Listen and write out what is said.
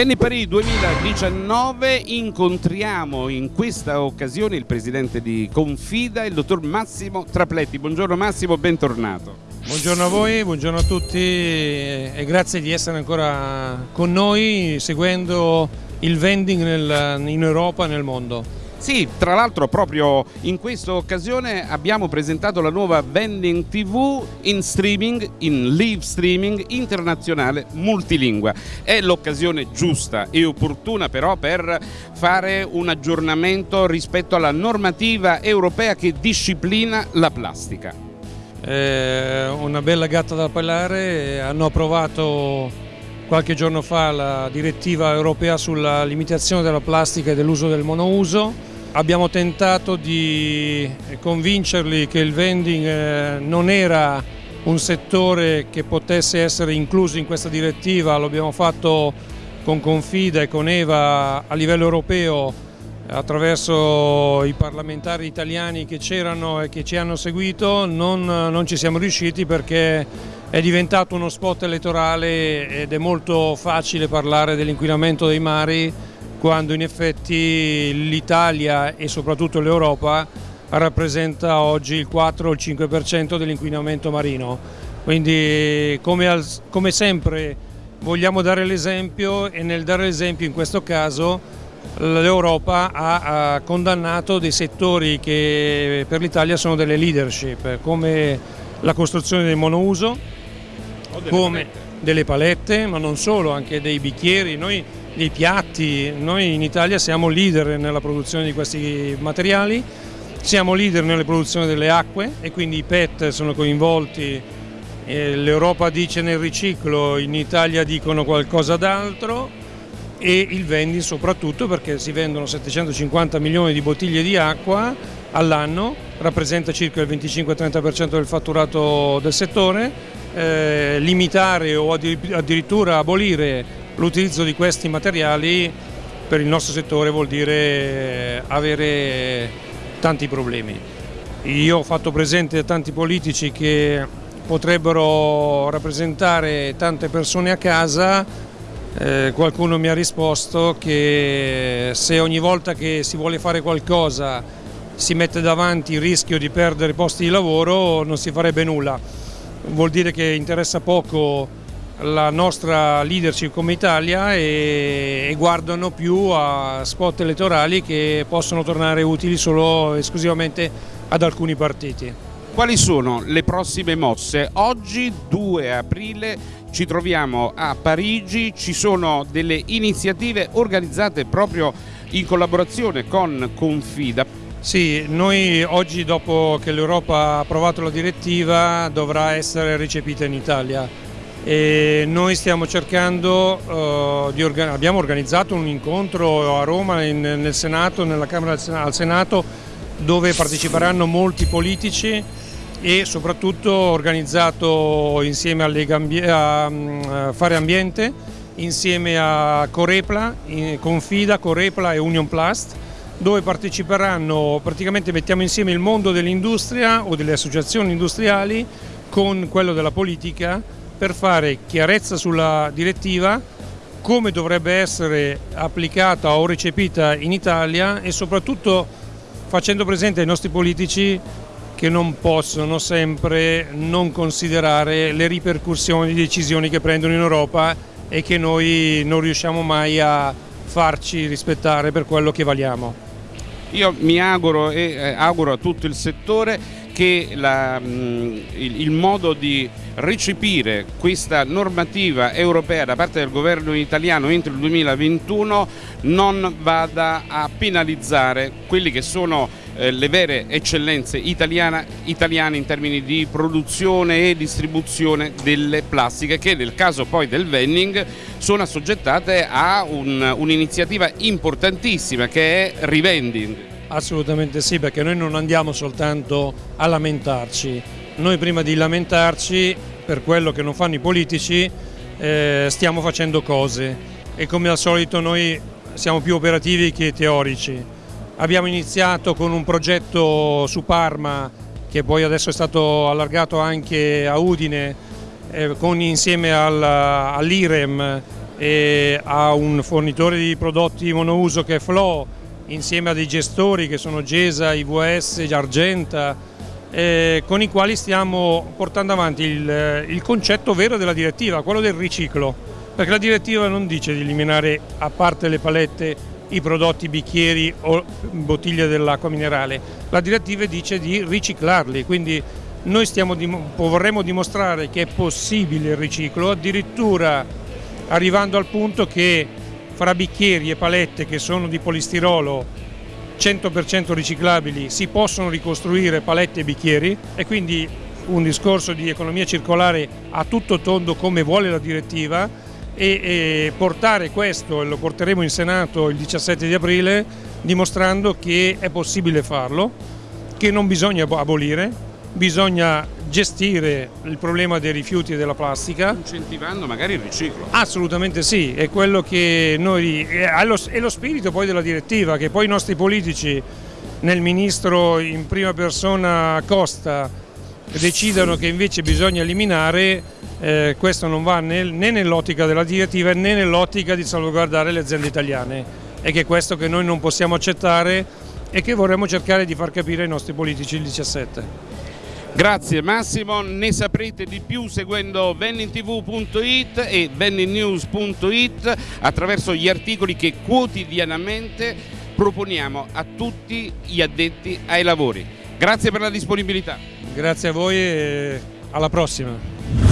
Venni Parì 2019 incontriamo in questa occasione il presidente di Confida, il dottor Massimo Trapletti. Buongiorno Massimo, bentornato. Buongiorno a voi, buongiorno a tutti e grazie di essere ancora con noi seguendo il vending nel, in Europa e nel mondo. Sì, tra l'altro proprio in questa occasione abbiamo presentato la nuova Vending TV in streaming, in live streaming internazionale multilingua. È l'occasione giusta e opportuna però per fare un aggiornamento rispetto alla normativa europea che disciplina la plastica. Eh, una bella gatta da pelare, hanno approvato qualche giorno fa la direttiva europea sulla limitazione della plastica e dell'uso del monouso. Abbiamo tentato di convincerli che il vending eh, non era un settore che potesse essere incluso in questa direttiva, lo abbiamo fatto con Confida e con Eva a livello europeo attraverso i parlamentari italiani che c'erano e che ci hanno seguito, non, non ci siamo riusciti perché è diventato uno spot elettorale ed è molto facile parlare dell'inquinamento dei mari quando in effetti l'Italia e soprattutto l'Europa rappresenta oggi il 4 o il 5% dell'inquinamento marino. Quindi come, al, come sempre vogliamo dare l'esempio e nel dare l'esempio in questo caso l'Europa ha, ha, condannato dei settori che per l'Italia sono delle leadership come la costruzione del monouso, delle come palette. delle palette, ma non solo, anche dei bicchieri. Noi dei piatti. Noi in Italia siamo leader nella produzione di questi materiali, siamo leader nella produzione delle acque e quindi i PET sono coinvolti, l'Europa dice nel riciclo, in Italia dicono qualcosa d'altro e il vending soprattutto perché si vendono 750 milioni di bottiglie di acqua all'anno, rappresenta circa il 25-30% del fatturato del settore, eh, limitare o addirittura abolire l'utilizzo di questi materiali per il nostro settore vuol dire avere tanti problemi. Io ho fatto presente a tanti politici che potrebbero rappresentare tante persone a casa, eh, qualcuno mi ha risposto che se ogni volta che si vuole fare qualcosa si mette davanti il rischio di perdere posti di lavoro non si farebbe nulla. Vuol dire che interessa poco la nostra leadership come Italia e, e, guardano più a spot elettorali che possono tornare utili solo esclusivamente ad alcuni partiti. Quali sono le prossime mosse? Oggi 2 aprile ci troviamo a Parigi, ci sono delle iniziative organizzate proprio in collaborazione con Confida. Sì, noi oggi dopo che l'Europa ha approvato la direttiva dovrà essere recepita in Italia e noi stiamo cercando, uh, di organ abbiamo organizzato un incontro a Roma in, nel Senato, nella Camera al Senato dove parteciperanno molti politici e soprattutto organizzato insieme a, mm, a Fare Ambiente, insieme a Corepla, Confida, Corepla e Union Plast dove parteciperanno, praticamente mettiamo insieme il mondo dell'industria o delle associazioni industriali con quello della politica per fare chiarezza sulla direttiva, come dovrebbe essere applicata o recepita in Italia e soprattutto facendo presente ai nostri politici che non possono sempre non considerare le ripercussioni di decisioni che prendono in Europa e che noi non riusciamo mai a farci rispettare per quello che valiamo. Io mi auguro e eh, auguro a tutto il settore che la, il, il modo di recepire questa normativa europea da parte del governo italiano entro il 2021 non vada a penalizzare quelli che sono eh, le vere eccellenze italiana, italiane in termini di produzione e distribuzione delle plastiche che nel caso poi del vending sono assoggettate a un'iniziativa un importantissima che è Revending. Assolutamente sì, perché noi non andiamo soltanto a lamentarci, noi prima di lamentarci per quello che non fanno i politici eh, stiamo facendo cose e come al solito noi siamo più operativi che teorici. Abbiamo iniziato con un progetto su Parma che poi adesso è stato allargato anche a Udine eh, con, insieme all'IREM ha un fornitore di prodotti monouso che è Flow, insieme a dei gestori che sono Gesa, IVS, Argenta, eh, con i quali stiamo portando avanti il, il concetto vero della direttiva, quello del riciclo, perché la direttiva non dice di eliminare a parte le palette i prodotti bicchieri o bottiglie dell'acqua minerale, la direttiva dice di riciclarli, quindi noi stiamo, vorremmo dimostrare che è possibile il riciclo, addirittura arrivando al punto che fra bicchieri e palette che sono di polistirolo 100% riciclabili si possono ricostruire palette e bicchieri e quindi un discorso di economia circolare a tutto tondo come vuole la direttiva e, portare questo, e lo porteremo in Senato il 17 di aprile, dimostrando che è possibile farlo, che non bisogna abolire, bisogna gestire il problema dei rifiuti e della plastica. Incentivando magari il riciclo. Assolutamente sì, è quello che noi, è lo, è lo spirito poi della direttiva, che poi i nostri politici nel ministro in prima persona Costa decidano che invece bisogna eliminare, eh, questo non va né, né nell'ottica della direttiva né nell'ottica di salvaguardare le aziende italiane. È che è questo che noi non possiamo accettare e che vorremmo cercare di far capire ai nostri politici il 17. Grazie Massimo, ne saprete di più seguendo bennintv.it e benninnews.it attraverso gli articoli che quotidianamente proponiamo a tutti gli addetti ai lavori. Grazie per la disponibilità. Grazie a voi e alla prossima.